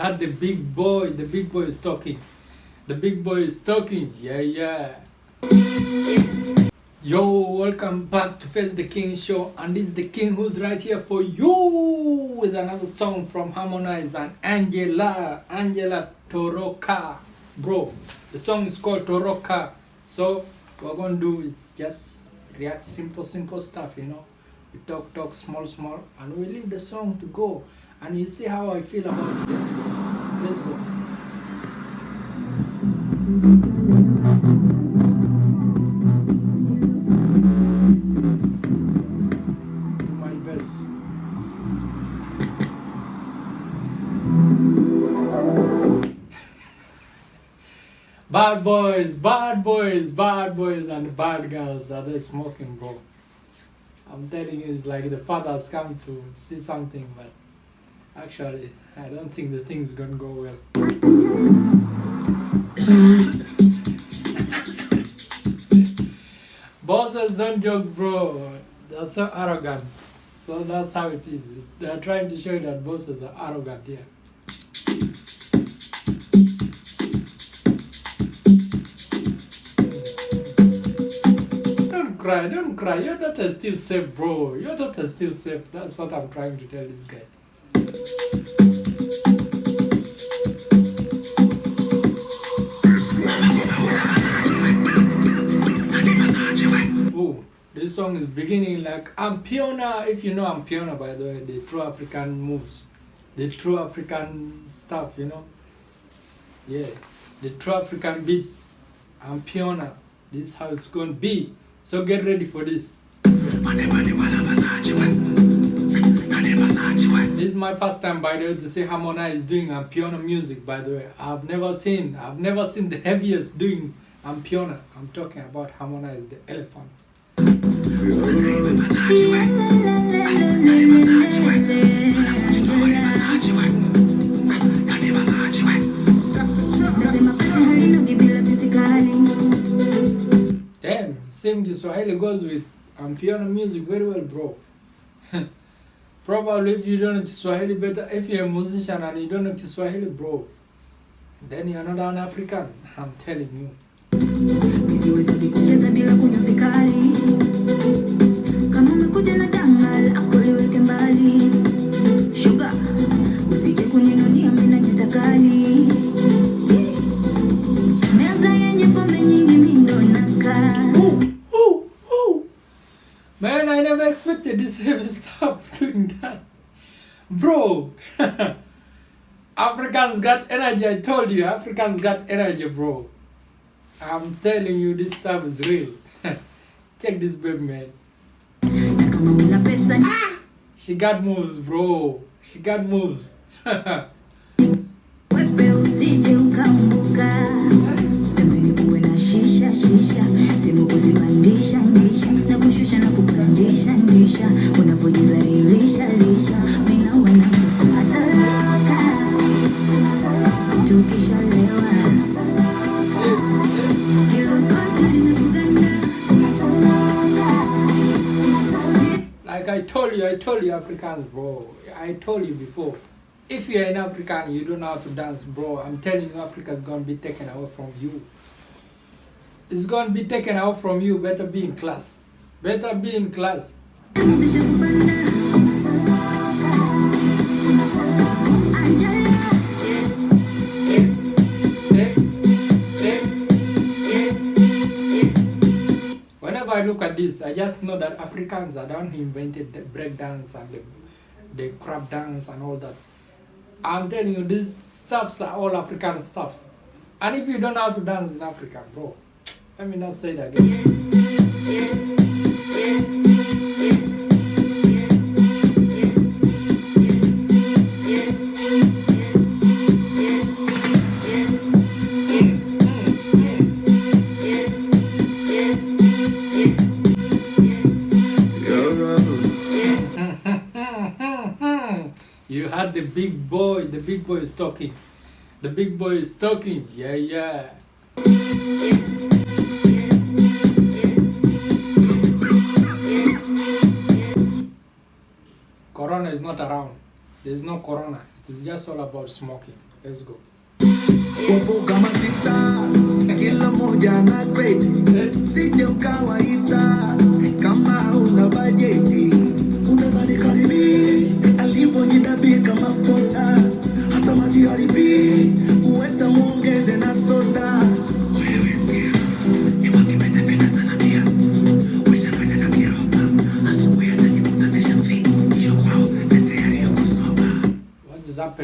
had the big boy. The big boy is talking. The big boy is talking. Yeah, yeah. Yo, welcome back to Face the King show, and it's the King who's right here for you with another song from Harmonize and Anjella, Anjella Toroka, bro. The song is called Toroka. So what we're gonna do is just react simple, simple stuff, you know. We talk, talk, small, small, and we leave the song to go. And you see how I feel about it. Bad boys, bad boys, bad boys, and bad girls are they smoking, bro. I'm telling you, it's like the fathers come to see something, but actually, I don't think the thing's gonna go well. Bosses don't joke, bro. They're so arrogant. So that's how it is. They're trying to show you that bosses are arrogant here. Don't cry, don't cry. Your daughter's still safe, bro. Your daughter's still safe. That's what I'm trying to tell this guy. Oh, this song is beginning like Amapiano. If you know Amapiano, by the way, the true African moves, the true African stuff, you know. Yeah, the true African beats. Amapiano. This is how it's going to be. So get ready for this. This is my first time, by the way, to see Harmonize doing Amapiano music. By the way, I've never seen, I've never seen the heaviest doing Amapiano. I'm talking about Harmonize, the elephant. Same Kiswahili goes with um, piano music very well, bro. Probably if you don't know Kiswahili better, if you're a musician and you don't know Kiswahili, bro, then you're not an African. I'm telling you. Bro, Africans got energy. I told you, Africans got energy, bro. I'm telling you, this stuff is real. Check this baby, man. She got moves, bro. She got moves. you, I told you, Africans, bro. I told you before. If you're an African, you don't know how to dance, bro. I'm telling you, Africa's gonna be taken away from you. It's gonna be taken out from you. Better be in class. Better be in class. I look at this, I just know that Africans are the one who invented the break dance and the, the crab dance and all that. I'm telling you, these stuffs are all African stuffs. And if you don't know how to dance in Africa, bro, let me not say that again. Big boy, the big boy is talking. The big boy is talking. Yeah, yeah. Corona is not around. There's no corona. It is just all about smoking. let's go kila moja na grade eh? sije ukawaita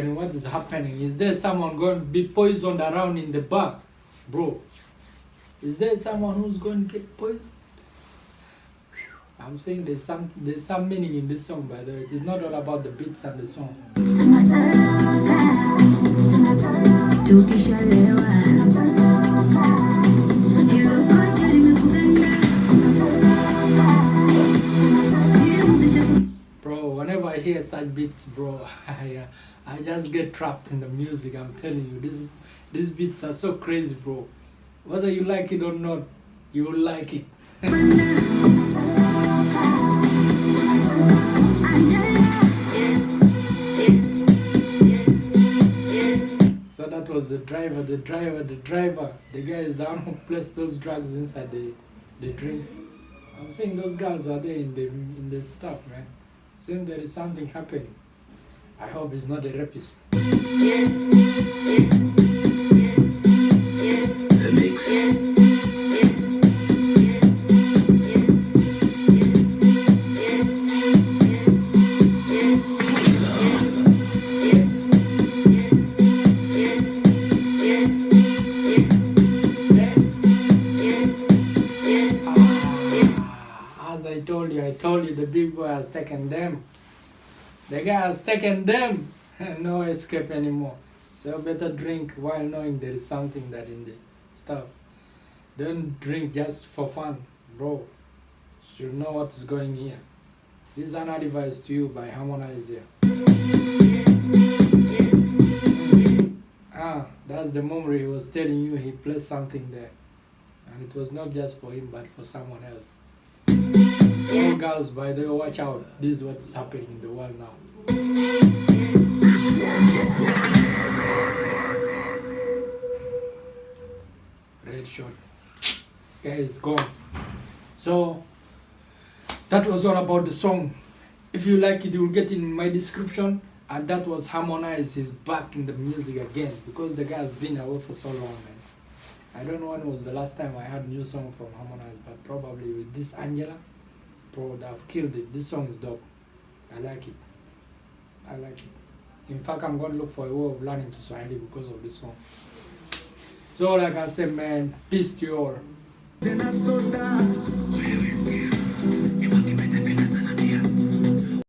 happening? What is happening? Is there someone going to be poisoned around in the bar? Bro, is there someone who's going to get poisoned? I'm saying there's some there's some meaning in this song by the way. It is not all about the beats and the song. Such beats, bro, I, uh, I just get trapped in the music. I'm telling you, this these beats are so crazy, bro. Whether you like it or not, you will like it. So that was the driver, the driver, the driver. The guy is the one who placed those drugs inside the, the drinks. I'm saying those girls are there in the in the stuff, man. Saying there is something happening. I hope it's not a rapist. Told you, the big boy has taken them. The guy has taken them. no escape anymore. So better drink while knowing there is something that in the stuff. Don't drink just for fun, bro. You know what's going here. This is an advice to you by Harmonize here. Ah, that's the memory he was telling you he placed something there. And it was not just for him but for someone else. All girls, by the way, watch out. This is what's happening in the world now. Red shot. Guys, gone. So that was all about the song. If you like it, you will get in my description. And that was Harmonize. He's back in the music again because the guy has been away for so long, man. I don't know when was the last time I had new song from Harmonize, but probably with this Anjella, they've killed it. This song is dope. I like it. I like it. In fact, I'm gonna look for a way of learning to Swahili because of this song. So, like I said, man, peace to you all.